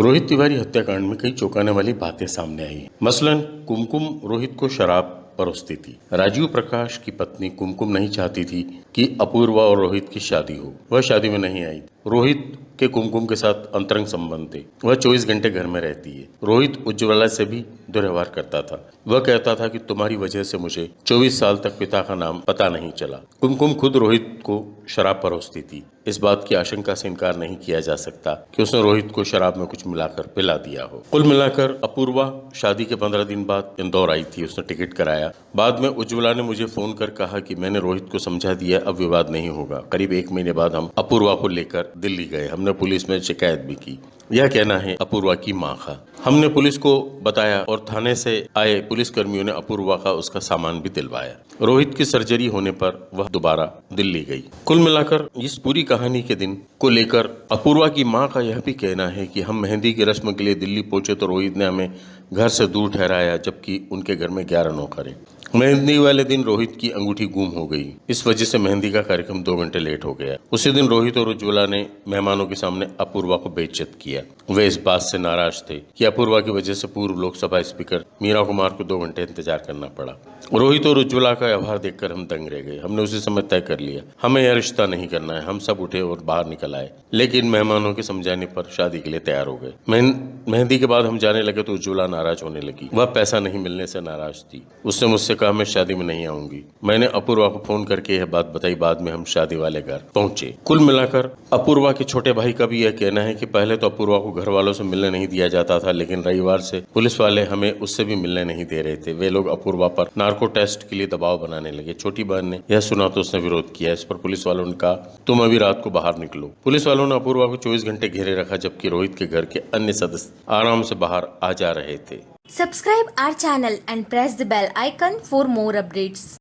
रोहित तिवारी हत्याकांड में कई चौंकाने वाली बातें सामने आई। मसलन, कुमकुम रोहित को शराब परोसती थी। राजीव प्रकाश की पत्नी कुमकुम नहीं चाहती थी कि अपूर्वा और रोहित की शादी हो। वह शादी में नहीं आई। रोहित के कुमकुम के साथ अंतरंग संबंध थे। वह 24 घंटे घर में रहती है। रोहित उज्ज्वला से भी दुर्व्यवहार करता था। वह कहता था कि तुम्हारी वजह से मुझे 24 साल तक पिता का नाम पता नहीं चला। कुमकुम खुद रोहित को शराब परोसती थी। इस बात की आशंका से इनकार नहीं किया जा सकता कि उसने रोहित को शराब में कुछ मिलाकर पिला दिया हो। कुल मिलाकर अपूर्वा शादी के पंद्रह दिन बाद इंदौर आई थी। उसने टिकट कराया। बाद में उज्ज्वला ने मुझे फ़ोन कर कहा कि मैंने रोहित को समझा दिया, अब विवाद नहीं होगा। करीब एक महीने बाद हम अपूर्वा को लेकर दिल्ली गए, हमने पुलिस में शिकायत भी की। यह कहना है, अपूर्वा की माँ का। हमने पुलिस को बताया और थाने से आए पुलिस कर्मियों ने अपूर्वा का उसका सामान भी दिलवाया। रोहित की सर्जरी होने पर वह दोबारा दिल्ली गई। कुल मिलाकर इस पूरी कहानी के दिन को लेकर अपूर्वा की माँ का यह भी कहना है कि हम मेहंदी की रस्म के लिए दिल्ली पहुँचे तो रोहित ने हमें घर से दूर ठहराया, जबकि उनके घर में ग्यारह नौकर। हैं मेहंदी वाले दिन रोहित की अंगूठी गुम हो गई। इस वजह से मेहंदी का कार्यक्रम दो घंटे लेट हो गया। उसी दिन रोहित और उज्ज्वला ने मेहमानों के सामने अपूर्वा को बेइज्जत किया। वे इस बात से नाराज़ थे कि अपूर्वा की वजह से पूर्व लोकसभा स्पीकर मीरा कुमार को दो घंटे इंतज़ार करना पड़ा। रोहित और उज्ज्वला का व्यवहार देखकर हम दंग रह गए। हमने उसी समय तय कर लिया। हमें यह रिश्ता नहीं करना है। हम सब उठे और बाहर निकल आए। लेकिन मेहमानों के समझाने पर शादी के लिए तैयार हो गए। मेहंदी के बाद हम जाने लगे तो उज्ज्वला नाराज़ होने लगी। वह पैसा नहीं मिलने से नाराज़ थी। उसने मुझसे कहा, मैं शादी में नहीं आऊँगी। मैंने अपूर्वा को फ़ोन करके यह बात बताई, बाद में हम शादी वाले घर पहुँचे। कुल मिलाकर, अपूर्वा के छोटे भाई का भी यह कहना है कि पहले तो अपूर्वा को घर वालों से मिलने नहीं दिया जाता था, लेकिन रविवार से पुलिस वाले हमें उससे भी मिलने नहीं दे रहे थे। वे लोग अपूर्वा पर नार्को टेस्ट के लिए दबाव बनाने लगे। छोटी बहन ने यह सुना तो उसने विरोध किया। इस पर पुलिस वालों ने कहा, तुम अभी रात को बाहर निकलो। पुलिस वालों ने अपूर्वा को 24 घंटे घेरे रखा, जबकि रोहित के घर के अन्य सदस्य आराम से बाहर आ जा रहे थे। Subscribe our channel and press the bell icon for more updates.